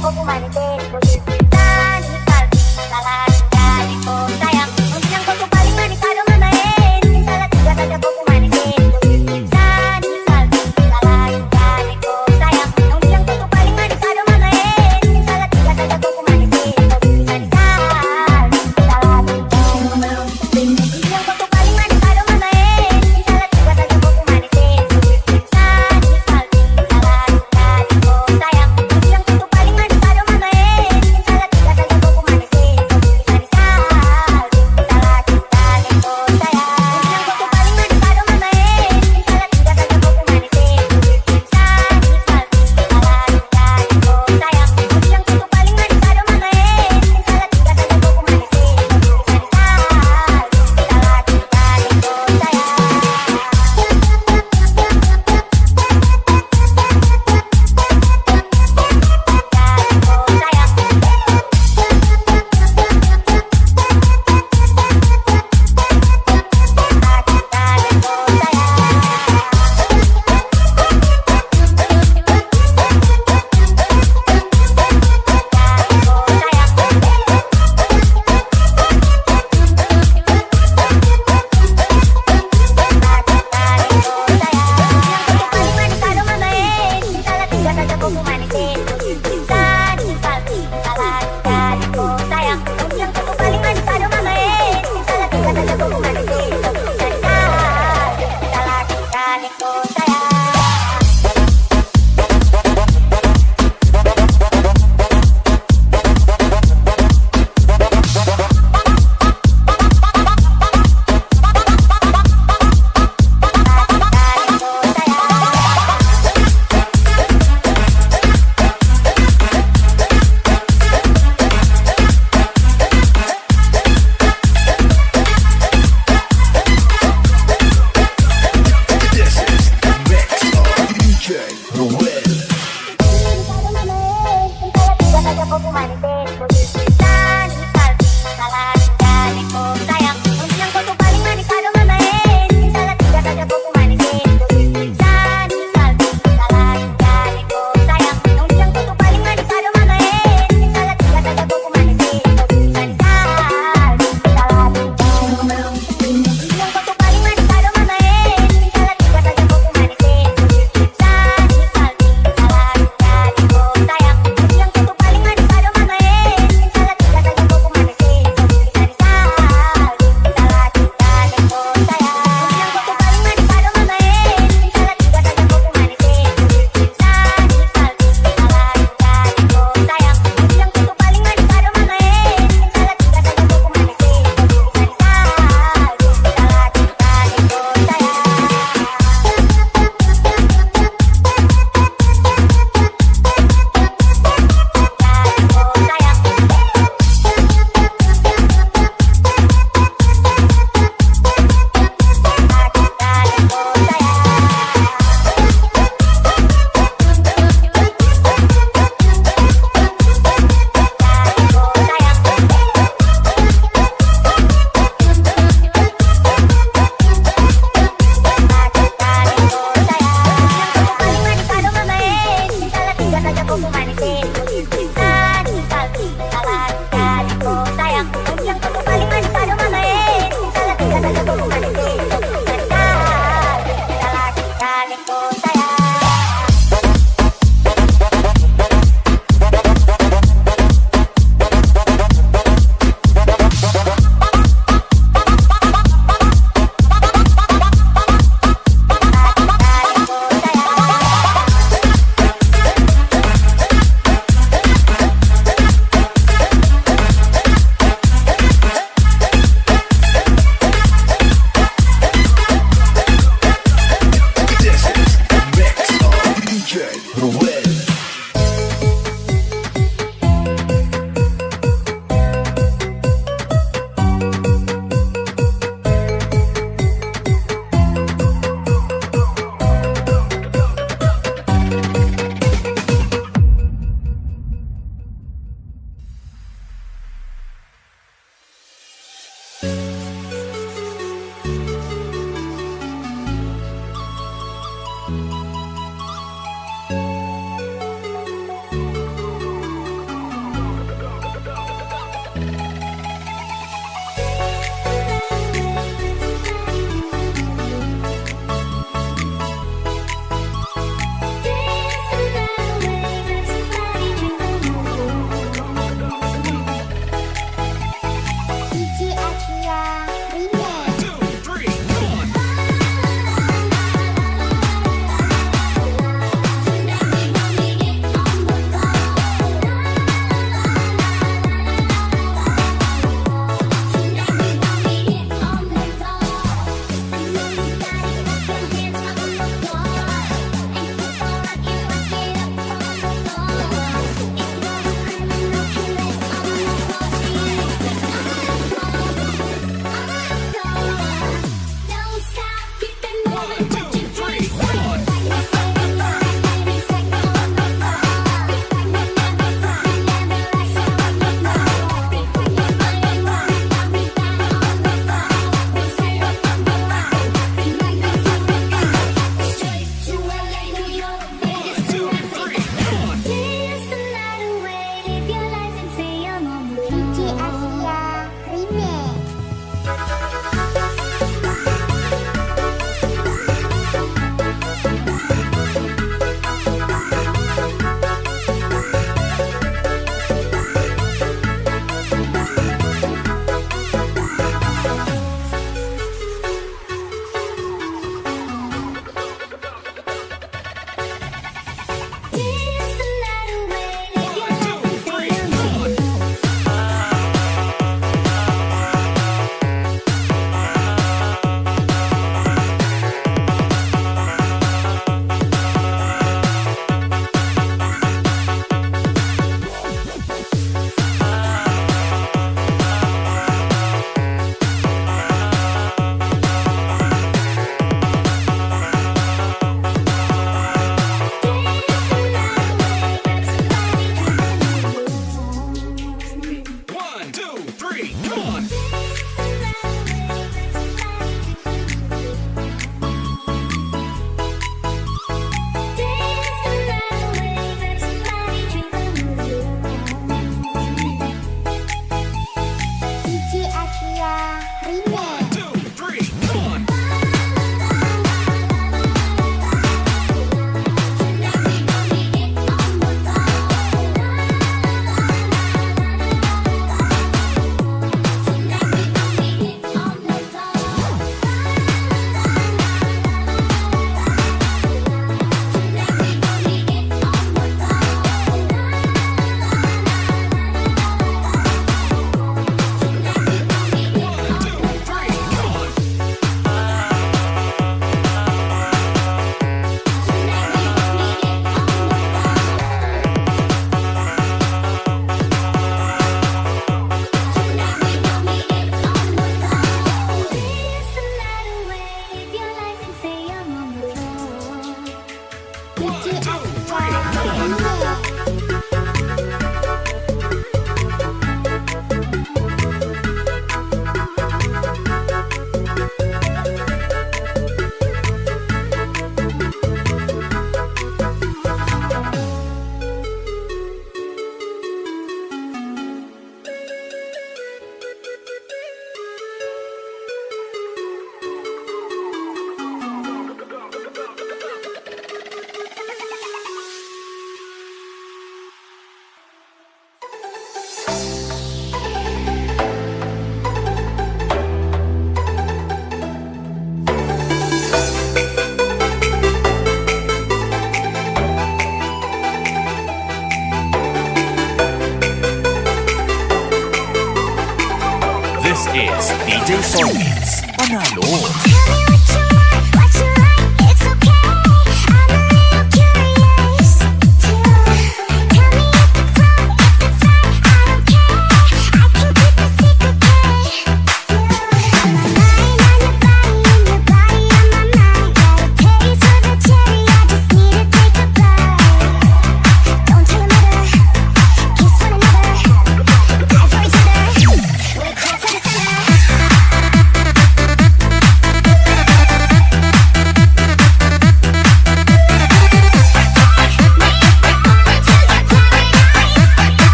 poco humanitario. thought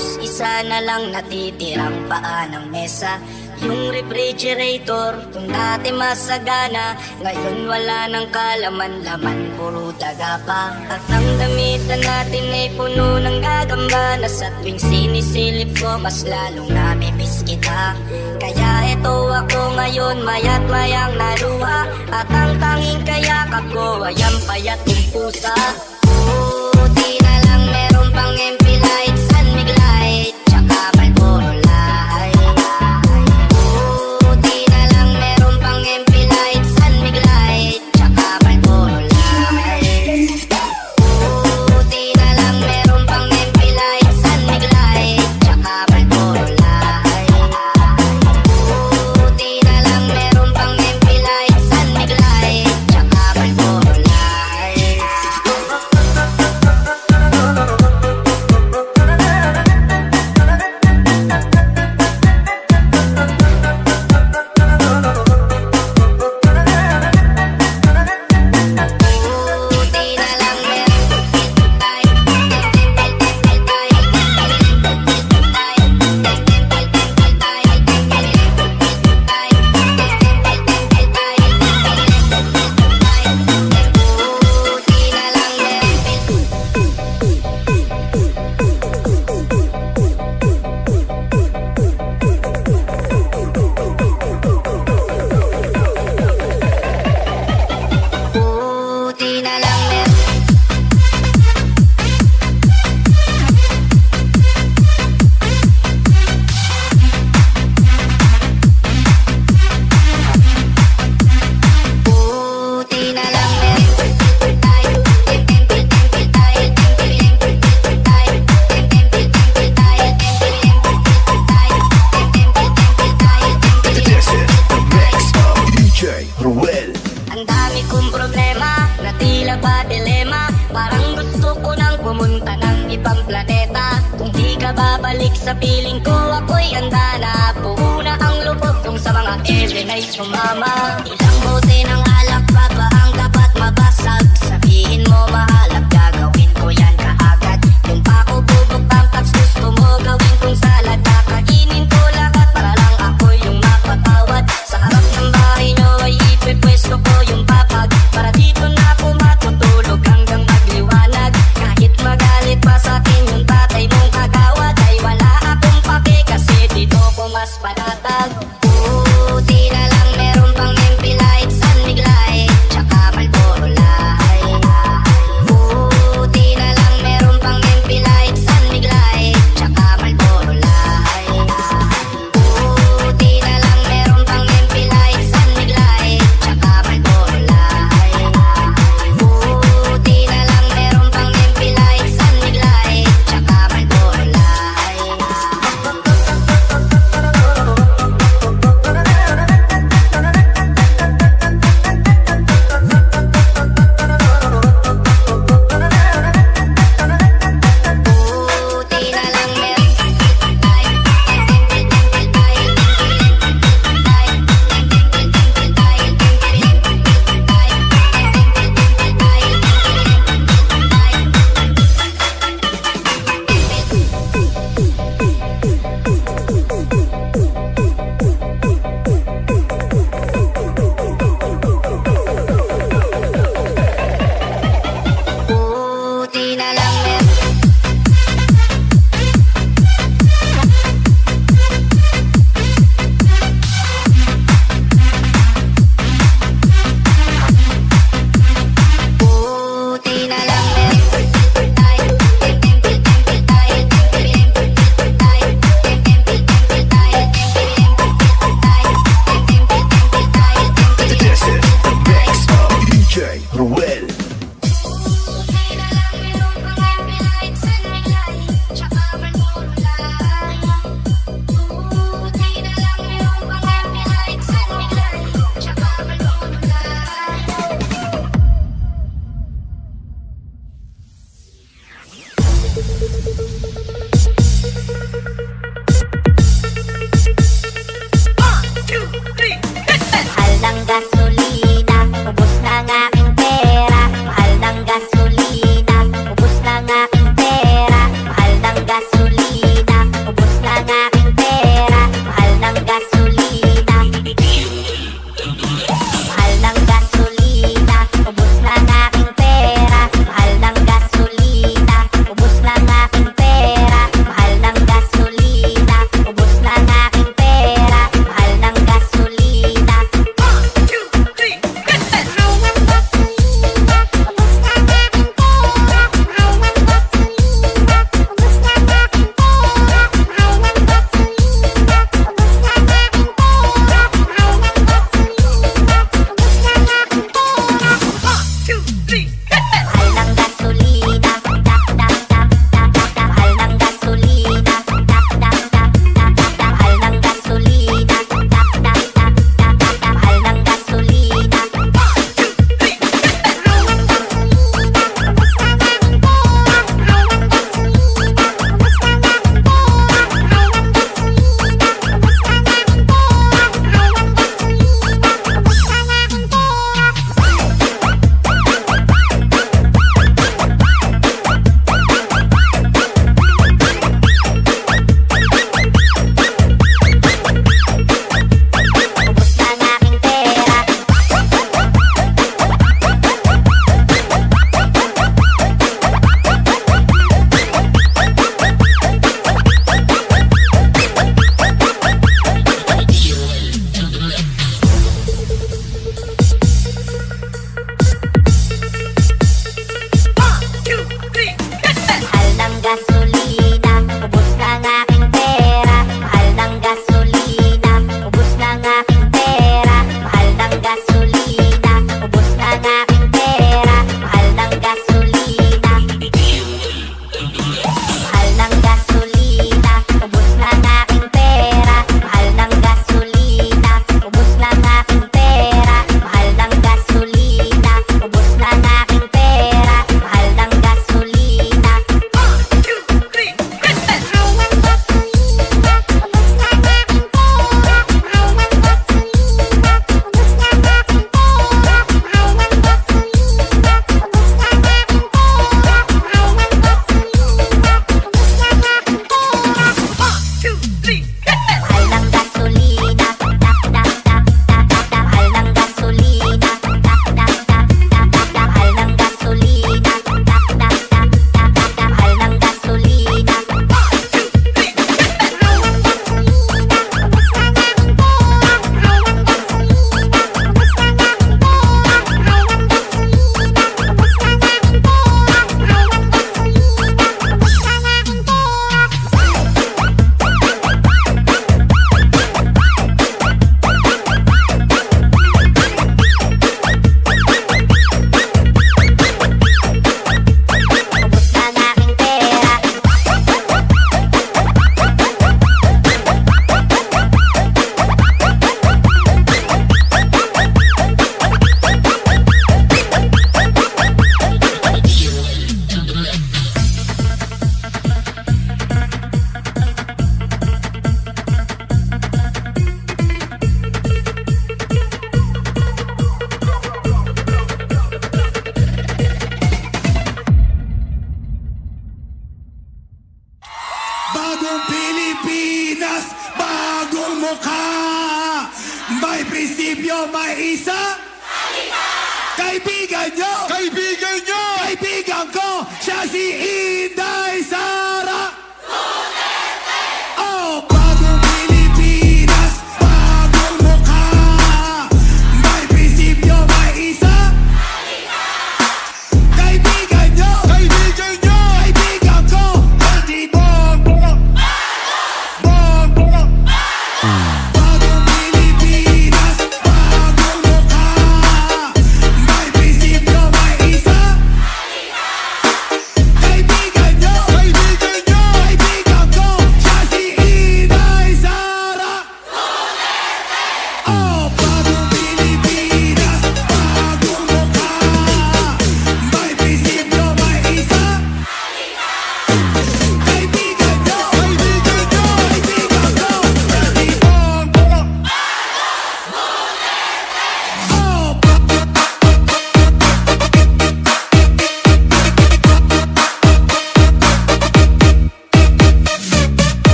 Tapos isa na lang natitirang paa ng mesa. Yung refrigerator, kung dati masagana Ngayon wala ng kalaman-laman, puro daga pa. At ang damitan natin ay puno ng gagamba Na sa tuwing sinisilip ko, mas lalong namimiss kita. Kaya ito ako ngayon, mayat mayang naluha. At ang tanging kayakap ko ay payat ng pusa.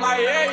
Miami.